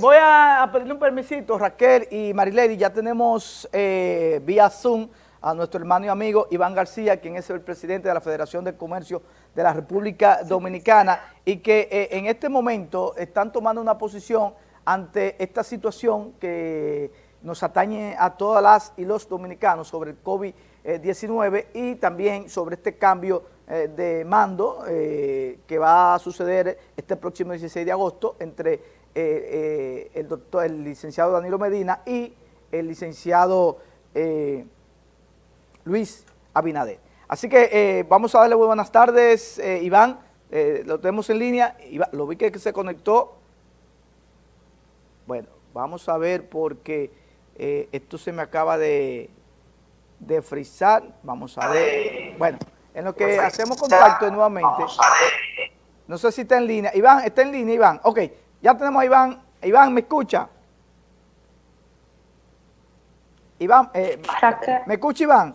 Voy a pedirle un permisito, Raquel y Marilady, ya tenemos eh, vía Zoom a nuestro hermano y amigo Iván García, quien es el presidente de la Federación de Comercio de la República Dominicana y que eh, en este momento están tomando una posición ante esta situación que nos atañe a todas las y los dominicanos sobre el COVID-19 y también sobre este cambio eh, de mando que va a suceder este próximo 16 de agosto entre eh, eh, el doctor, el licenciado Danilo Medina y el licenciado eh, Luis Abinader. Así que vamos a darle muy buenas tardes, Iván, lo tenemos en línea, lo vi que se conectó. Bueno, vamos a ver porque esto se me acaba de, de frizar, vamos a ver. Bueno, en lo que hacemos contacto nuevamente, no sé si está en línea. Iván, está en línea, Iván. Ok, ya tenemos a Iván. Iván, ¿me escucha? Iván, eh, ¿me escucha Iván?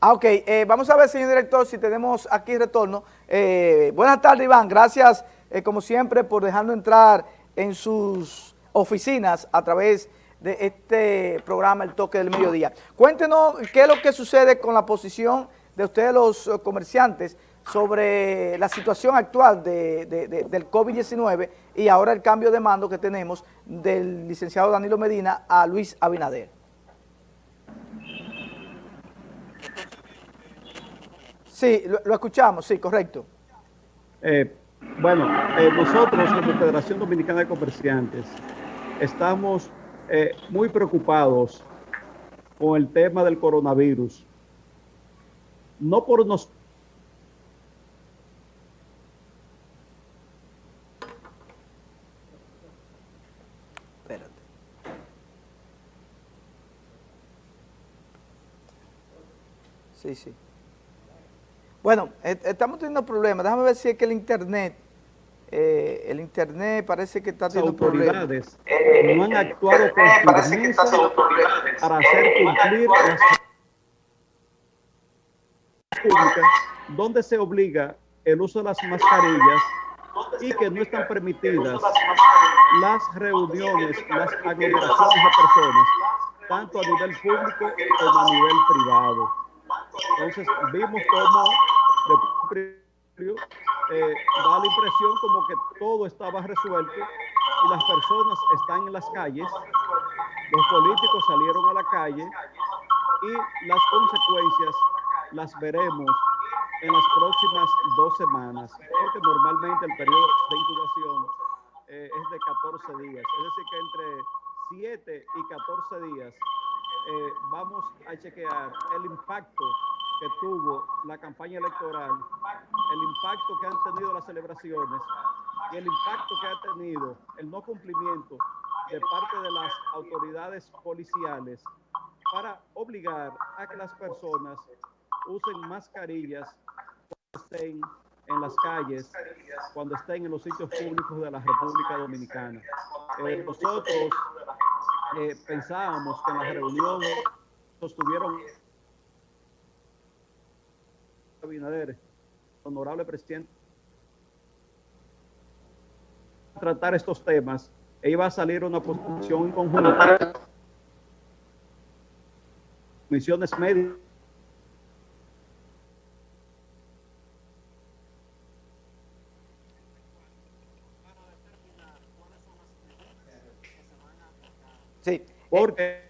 Ah, ok. Eh, vamos a ver, señor director, si tenemos aquí retorno. Eh, buenas tardes, Iván. Gracias, como siempre, por dejarnos entrar en sus oficinas a través de este programa, El Toque del Mediodía. Cuéntenos qué es lo que sucede con la posición de ustedes los comerciantes sobre la situación actual del COVID-19 y ahora el cambio de mando que tenemos del licenciado Danilo Medina a Luis Abinader. Sí, lo, escuchamos, sí, correcto. Eh, bueno, eh, nosotros como Federación Dominicana de Comerciantes estamos eh, muy preocupados con el tema del coronavirus. No por nosotros Sí, sí. Bueno, estamos teniendo problemas. Déjame ver si es que el internet, eh, el internet parece que está teniendo autoridades problemas. no han actuado con firmeza para hacer cumplir las públicas donde se obliga el uso de las mascarillas y que no están permitidas las reuniones, las aglomeraciones de personas, tanto a nivel público como a nivel privado. Entonces vimos cómo eh, da la impresión como que todo estaba resuelto y las personas están en las calles, los políticos salieron a la calle y las consecuencias las veremos en las próximas dos semanas, porque normalmente el periodo de incubación eh, es de 14 días, es decir que entre 7 y 14 días eh, vamos a chequear el impacto que tuvo la campaña electoral, el impacto que han tenido las celebraciones y el impacto que ha tenido el no cumplimiento de parte de las autoridades policiales para obligar a que las personas usen mascarillas cuando estén en las calles, cuando estén en los sitios públicos de la República Dominicana. Eh, nosotros eh, pensábamos que en la reunión sostuvieron Abinader, honorable presidente, tratar estos temas e iba a salir una posición en conjunto misiones médicas Sí. Porque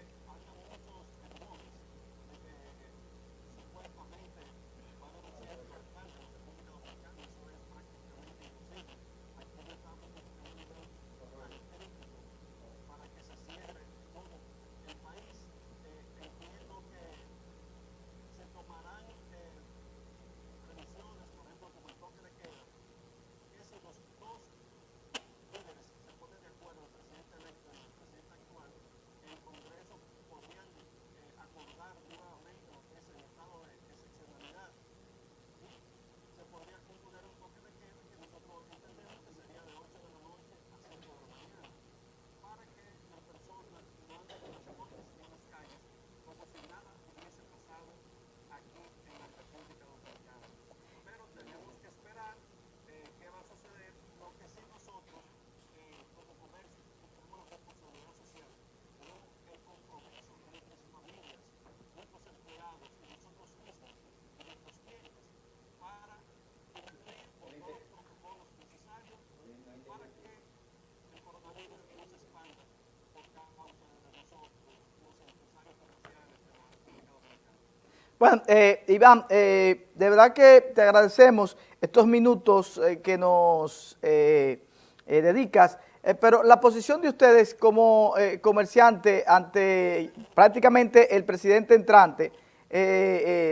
Bueno, eh, Iván, eh, de verdad que te agradecemos estos minutos eh, que nos dedicas, pero la posición de ustedes como comerciante ante prácticamente el presidente entrante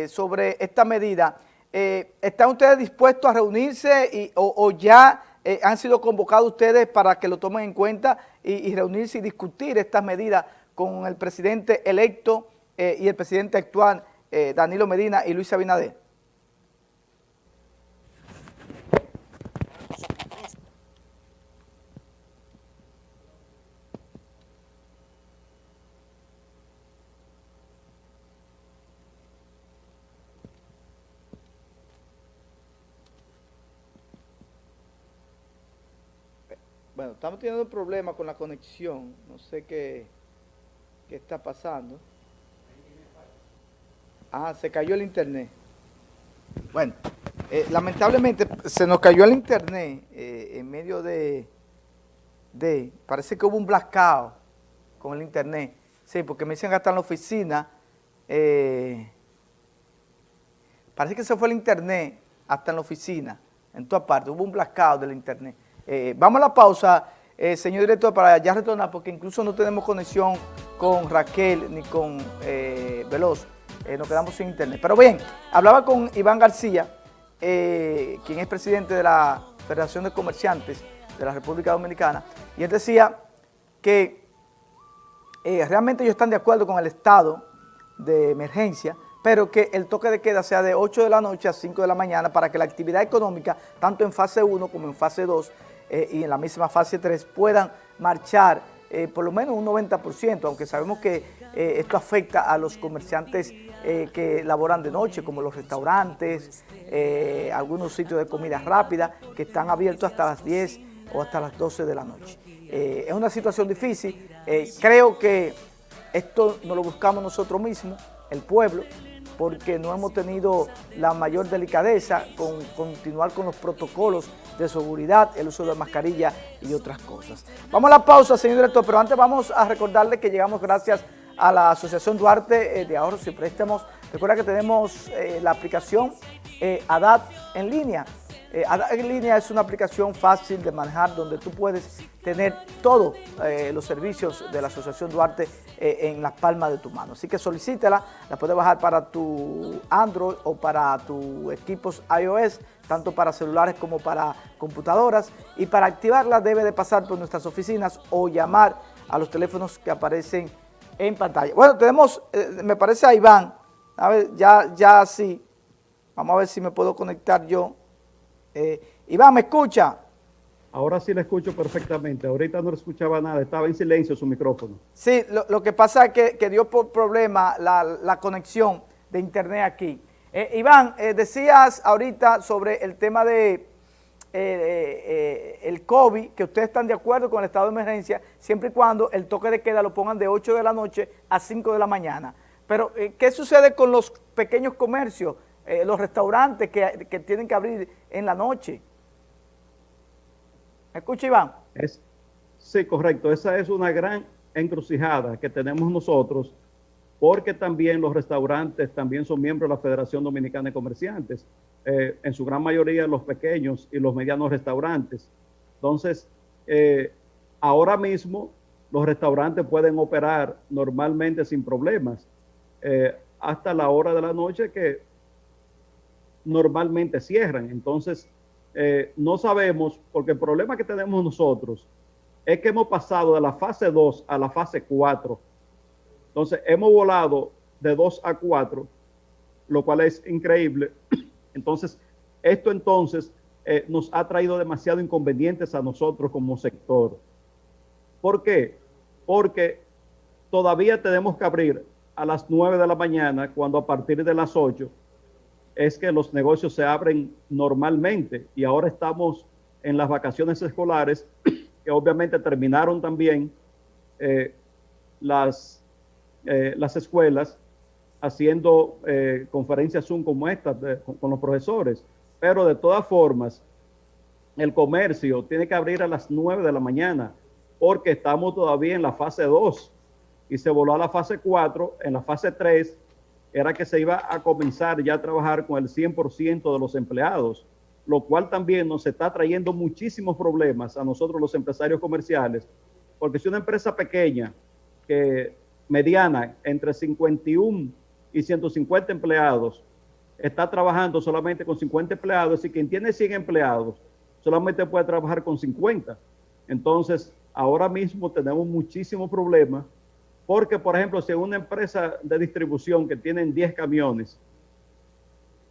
sobre esta medida, ¿están ustedes dispuestos a reunirse y, o, ya han sido convocados ustedes para que lo tomen en cuenta y, y reunirse y discutir estas medidas con el presidente electo y el presidente actual eh, Danilo Medina y Luis Abinader? Bueno, estamos teniendo un problema con la conexión, no sé qué, qué está pasando. Ah, se cayó el internet. Bueno, eh, lamentablemente se nos cayó el internet eh, en medio de, de, parece que hubo un blackout con el internet. Sí, porque me dicen que hasta en la oficina, eh, parece que se fue el internet hasta en la oficina, en todas partes, hubo un blackout del internet. vamos a la pausa, señor director, para ya retornar, porque incluso no tenemos conexión con Raquel ni con Veloz. Eh, nos quedamos sin internet. Pero bien, hablaba con Iván García, eh, quien es presidente de la Federación de Comerciantes de la República Dominicana, y él decía que eh, realmente ellos están de acuerdo con el estado de emergencia, pero que el toque de queda sea de 8 de la noche a 5 de la mañana para que la actividad económica, tanto en fase 1 como en fase 2 y en la misma fase 3, puedan marchar por lo menos un 90%, aunque sabemos que esto afecta a los comerciantes eh, que laboran de noche, como los restaurantes, eh, algunos sitios de comida rápida, que están abiertos hasta las 10 o hasta las 12 de la noche. Eh, es una situación difícil, creo que esto no lo buscamos nosotros mismos, el pueblo, porque no hemos tenido la mayor delicadeza con continuar con los protocolos de seguridad, el uso de mascarilla y otras cosas. Vamos a la pausa, señor director, pero antes vamos a recordarle que llegamos gracias a la Asociación Duarte eh, de Ahorros y Préstamos. Recuerda que tenemos eh, la aplicación eh, ADAT en línea. En línea es una aplicación fácil de manejar donde tú puedes tener todos los servicios de la Asociación Duarte en la palma de tu mano. Así que solicítela, la puedes bajar para tu Android o para tus equipos iOS, tanto para celulares como para computadoras. Y para activarla debe de pasar por nuestras oficinas o llamar a los teléfonos que aparecen en pantalla. Bueno, tenemos, eh, me parece a Iván, a ver, ya, ya sí, vamos a ver si me puedo conectar yo. Eh, Iván, ¿me escucha? Ahora sí le escucho perfectamente, ahorita no escuchaba nada, estaba en silencio su micrófono. Sí, lo, que pasa es que, dio por problema la, conexión de internet aquí. Eh, Iván, decías ahorita sobre el tema de eh, eh, el COVID, que ustedes están de acuerdo con el estado de emergencia, siempre y cuando el toque de queda lo pongan de 8 de la noche a 5 de la mañana. Pero, eh, ¿qué sucede con los pequeños comercios, los restaurantes que, tienen que abrir en la noche? ¿Me escucha, Iván? Es, sí, correcto. Esa es una gran encrucijada que tenemos nosotros, porque también los restaurantes también son miembros de la Federación Dominicana de Comerciantes. Eh, en su gran mayoría los pequeños y los medianos restaurantes. Entonces, eh, ahora mismo los restaurantes pueden operar normalmente sin problemas eh, hasta la hora de la noche que normalmente cierran. Entonces, no sabemos, porque el problema que tenemos nosotros es que hemos pasado de la fase 2 a la fase 4. Entonces, hemos volado de 2 a 4, lo cual es increíble entonces, esto entonces eh, nos ha traído demasiado inconvenientes a nosotros como sector. ¿Por qué? Porque todavía tenemos que abrir a las 9 de la mañana, cuando a partir de las 8 es que los negocios se abren normalmente y ahora estamos en las vacaciones escolares, que obviamente terminaron también eh, las, eh, las escuelas haciendo eh, conferencias Zoom como esta con, los profesores. Pero de todas formas, el comercio tiene que abrir a las 9 de la mañana porque estamos todavía en la fase 2 y se voló a la fase 4. En la fase 3 era que se iba a comenzar ya a trabajar con el 100% de los empleados, lo cual también nos está trayendo muchísimos problemas a nosotros los empresarios comerciales, porque si una empresa pequeña, que mediana, entre 51 y 150 empleados, está trabajando solamente con 50 empleados y quien tiene 100 empleados solamente puede trabajar con 50. Entonces, ahora mismo tenemos muchísimos problemas porque, por ejemplo, si una empresa de distribución que tienen 10 camiones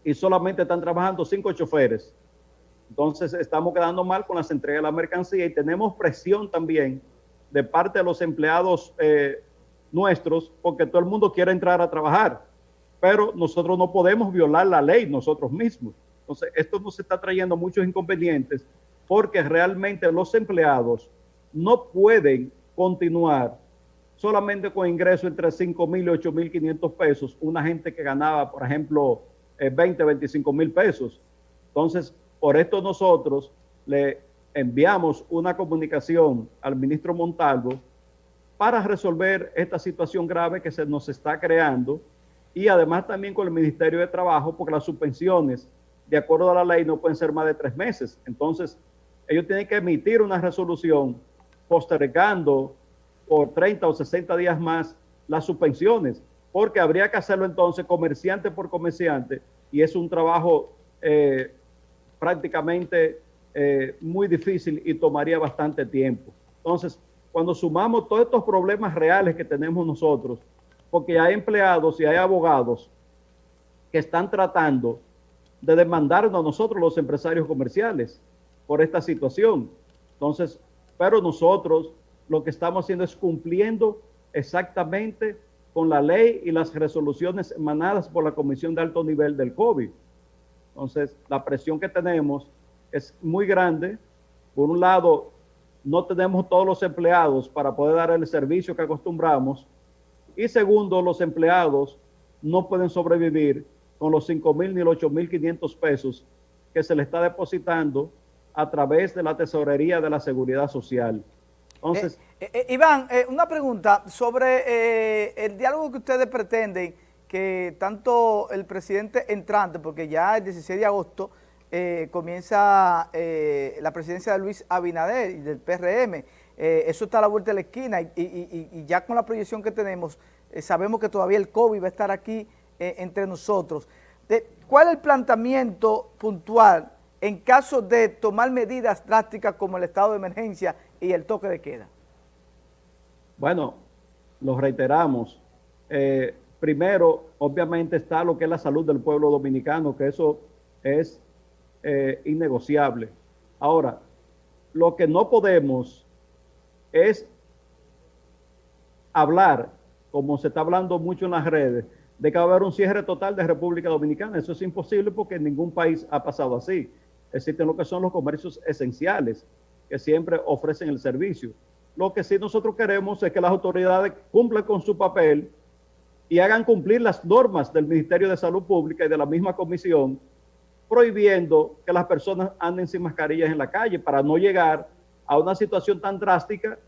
y solamente están trabajando 5 choferes, entonces estamos quedando mal con las entregas de la mercancía y tenemos presión también de parte de los empleados eh, nuestros porque todo el mundo quiere entrar a trabajar pero nosotros no podemos violar la ley nosotros mismos. Entonces, esto nos está trayendo muchos inconvenientes porque realmente los empleados no pueden continuar solamente con ingresos entre 5 mil y 8 mil 500 pesos, una gente que ganaba, por ejemplo, 20, eh, 25 mil pesos. Entonces, por esto nosotros le enviamos una comunicación al ministro Montalvo para resolver esta situación grave que se nos está creando y además también con el Ministerio de Trabajo, porque las suspensiones, de acuerdo a la ley, no pueden ser más de tres meses. Entonces, ellos tienen que emitir una resolución postergando por 30 o 60 días más las suspensiones, porque habría que hacerlo entonces comerciante por comerciante y es un trabajo eh, prácticamente eh, muy difícil y tomaría bastante tiempo. Entonces, cuando sumamos todos estos problemas reales que tenemos nosotros, porque hay empleados y hay abogados que están tratando de demandarnos a nosotros los empresarios comerciales por esta situación. Entonces, pero nosotros lo que estamos haciendo es cumpliendo exactamente con la ley y las resoluciones emanadas por la Comisión de Alto Nivel del COVID. Entonces, la presión que tenemos es muy grande. Por un lado, no tenemos todos los empleados para poder dar el servicio que acostumbramos y segundo, los empleados no pueden sobrevivir con los 5 mil ni los 8 mil 500 pesos que se le está depositando a través de la tesorería de la seguridad social. Eh, eh, eh, Iván, una pregunta sobre el diálogo que ustedes pretenden que tanto el presidente entrante, porque ya el 16 de agosto comienza la presidencia de Luis Abinader y del PRM, eso está a la vuelta de la esquina y, ya con la proyección que tenemos, sabemos que todavía el COVID va a estar aquí entre nosotros. ¿Cuál es el planteamiento puntual en caso de tomar medidas drásticas como el estado de emergencia y el toque de queda? Bueno, lo reiteramos. primero, obviamente está lo que es la salud del pueblo dominicano, que eso es innegociable. Ahora, lo que no podemos es hablar, como se está hablando mucho en las redes, de que va a haber un cierre total de República Dominicana. Eso es imposible porque en ningún país ha pasado así. Existen lo que son los comercios esenciales, que siempre ofrecen el servicio. Lo que sí nosotros queremos es que las autoridades cumplan con su papel y hagan cumplir las normas del Ministerio de Salud Pública y de la misma comisión, prohibiendo que las personas anden sin mascarillas en la calle para no llegar a una situación tan drástica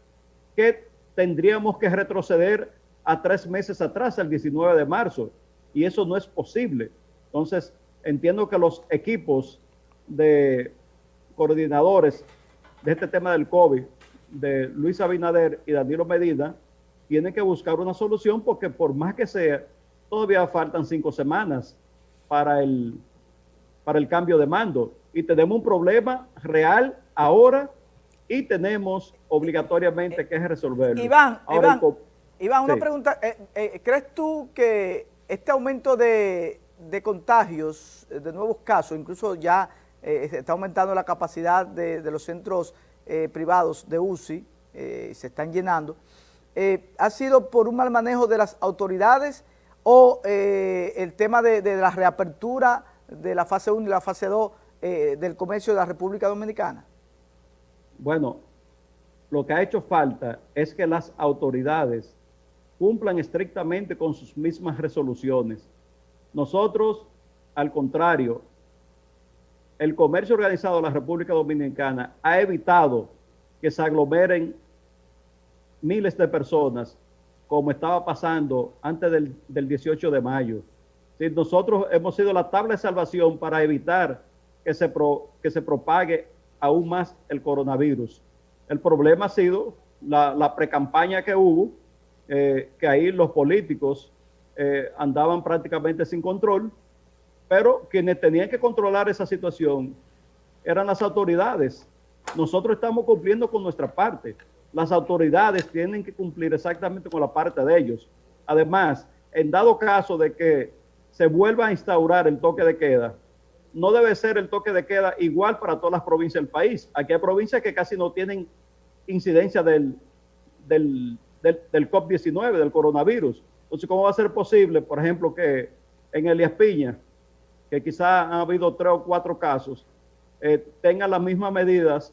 que tendríamos que retroceder a tres meses atrás, el 19 de marzo, y eso no es posible. Entonces, entiendo que los equipos de coordinadores de este tema del COVID, de Luis Abinader y Danilo Medina, tienen que buscar una solución porque por más que sea, todavía faltan cinco semanas para el, para el cambio de mando. Y tenemos un problema real ahora y tenemos obligatoriamente que resolverlo. Iván, Iván, una pregunta. Eh, eh, ¿Crees tú que este aumento de, contagios, de nuevos casos, incluso ya eh, está aumentando la capacidad de, los centros privados de UCI, se están llenando, ha sido por un mal manejo de las autoridades o el tema de, de, la reapertura de la fase 1 y la fase 2 del comercio de la República Dominicana? Bueno, lo que ha hecho falta es que las autoridades cumplan estrictamente con sus mismas resoluciones. Nosotros, al contrario, el comercio organizado de la República Dominicana ha evitado que se aglomeren miles de personas como estaba pasando antes del, 18 de mayo. Nosotros hemos sido la tabla de salvación para evitar que se, que se propague aún más el coronavirus. El problema ha sido la, la pre-campaña que hubo, eh, que ahí los políticos eh, andaban prácticamente sin control, pero quienes tenían que controlar esa situación eran las autoridades. Nosotros estamos cumpliendo con nuestra parte. Las autoridades tienen que cumplir exactamente con la parte de ellos. Además, en dado caso de que se vuelva a instaurar el toque de queda, no debe ser el toque de queda igual para todas las provincias del país. Aquí hay provincias que casi no tienen incidencia del, del, del, del COP-19, del coronavirus. Entonces, ¿cómo va a ser posible, por ejemplo, que en Elias Piña, que quizá han habido tres o cuatro casos, eh, tengan las mismas medidas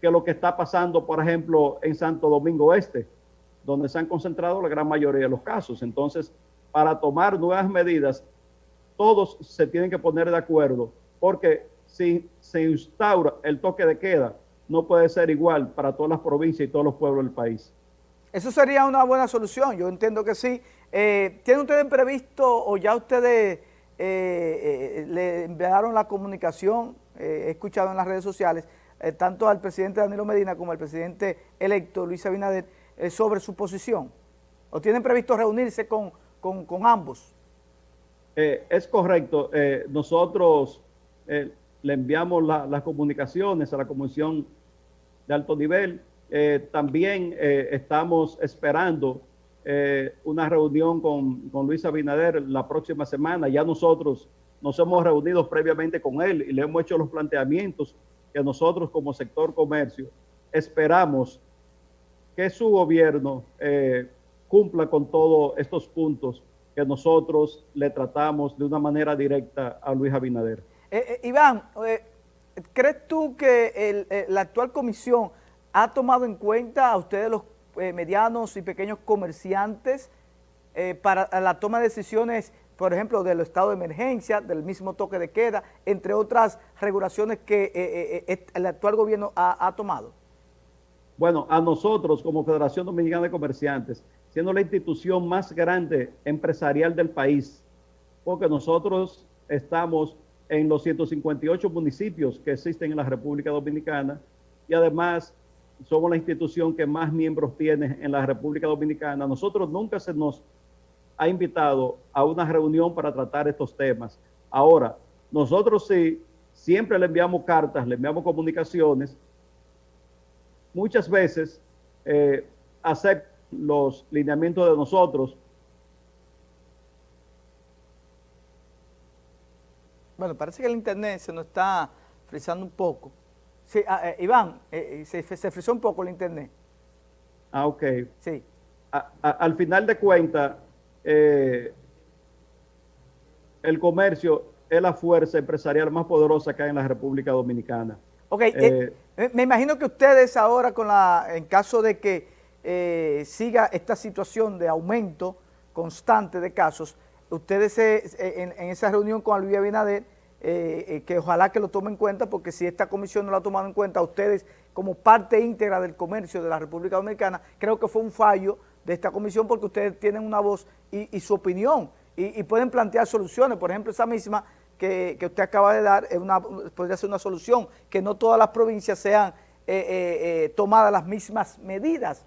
que lo que está pasando, por ejemplo, en Santo Domingo Este, donde se han concentrado la gran mayoría de los casos. Entonces, para tomar nuevas medidas, todos se tienen que poner de acuerdo, porque si se instaura el toque de queda, no puede ser igual para todas las provincias y todos los pueblos del país. Eso sería una buena solución, yo entiendo que sí. Eh, ¿Tienen ustedes previsto o ya ustedes eh, eh, le enviaron la comunicación, he escuchado en las redes sociales, tanto al presidente Danilo Medina como al presidente electo Luis Abinader, sobre su posición? ¿O tienen previsto reunirse con, con, ambos? es correcto. nosotros le enviamos las comunicaciones a la Comisión de Alto Nivel eh, también eh, estamos esperando eh, una reunión con, con, Luis Abinader la próxima semana. Ya nosotros nos hemos reunido previamente con él y le hemos hecho los planteamientos que nosotros como sector comercio esperamos que su gobierno cumpla con todos estos puntos que nosotros le tratamos de una manera directa a Luis Abinader. Iván, ¿crees tú que la actual comisión ha tomado en cuenta a ustedes los eh, medianos y pequeños comerciantes eh, para la toma de decisiones, por ejemplo, del estado de emergencia, del mismo toque de queda, entre otras regulaciones que eh, el actual gobierno ha, tomado? Bueno, a nosotros como Federación Dominicana de Comerciantes, siendo la institución más grande empresarial del país, porque nosotros estamos en los 158 municipios que existen en la República Dominicana y además somos la institución que más miembros tiene en la República Dominicana. Nosotros nunca se nos ha invitado a una reunión para tratar estos temas. Ahora, nosotros sí, siempre le enviamos cartas, le enviamos comunicaciones. Muchas veces eh, aceptan los lineamientos de nosotros. Bueno, parece que el internet se nos está frizando un poco. Sí, ah, eh, Iván, eh, eh, se, se frizó un poco el internet. Ah, ok. Sí. al final de cuentas, el comercio es la fuerza empresarial más poderosa que hay en la República Dominicana. Ok, me imagino que ustedes ahora, con la, en caso de que siga esta situación de aumento constante de casos, ustedes en, en, esa reunión con Luis Abinader eh, eh, que ojalá que lo tomen en cuenta, porque si esta comisión no lo ha tomado en cuenta, ustedes como parte íntegra del comercio de la República Dominicana, creo que fue un fallo de esta comisión porque ustedes tienen una voz y, su opinión y, pueden plantear soluciones. Por ejemplo, esa misma que, usted acaba de dar es una, podría ser una solución, que no todas las provincias sean eh, tomadas las mismas medidas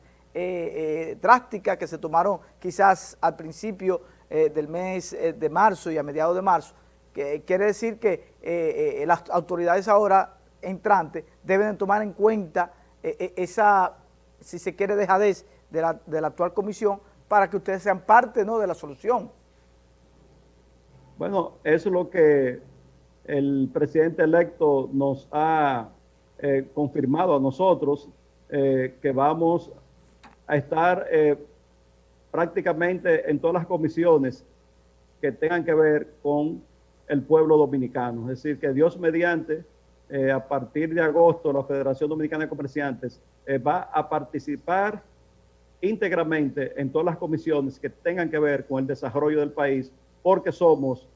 drásticas que se tomaron quizás al principio del mes de marzo y a mediados de marzo, que quiere decir que eh, eh, las autoridades ahora entrantes deben tomar en cuenta eh, esa, si se quiere, dejadez de la, de la actual comisión para que ustedes sean parte ¿no? de la solución. Bueno, eso es lo que el presidente electo nos ha confirmado a nosotros, que vamos a estar prácticamente en todas las comisiones que tengan que ver con el pueblo dominicano. Es decir, que Dios mediante, eh, a partir de agosto, la Federación Dominicana de Comerciantes eh, va a participar íntegramente en todas las comisiones que tengan que ver con el desarrollo del país, porque somos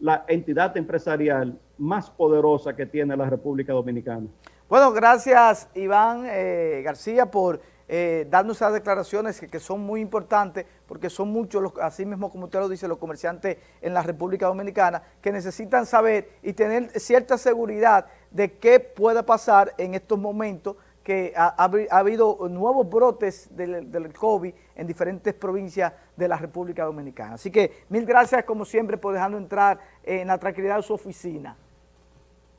la entidad empresarial más poderosa que tiene la República Dominicana. Bueno, gracias Iván eh, García por eh, dando esas declaraciones que, son muy importantes porque son muchos, los, así mismo como usted lo dice, los comerciantes en la República Dominicana que necesitan saber y tener cierta seguridad de qué pueda pasar en estos momentos que ha, habido nuevos brotes del, del, COVID en diferentes provincias de la República Dominicana. Así que mil gracias como siempre por dejarnos entrar en la tranquilidad de su oficina.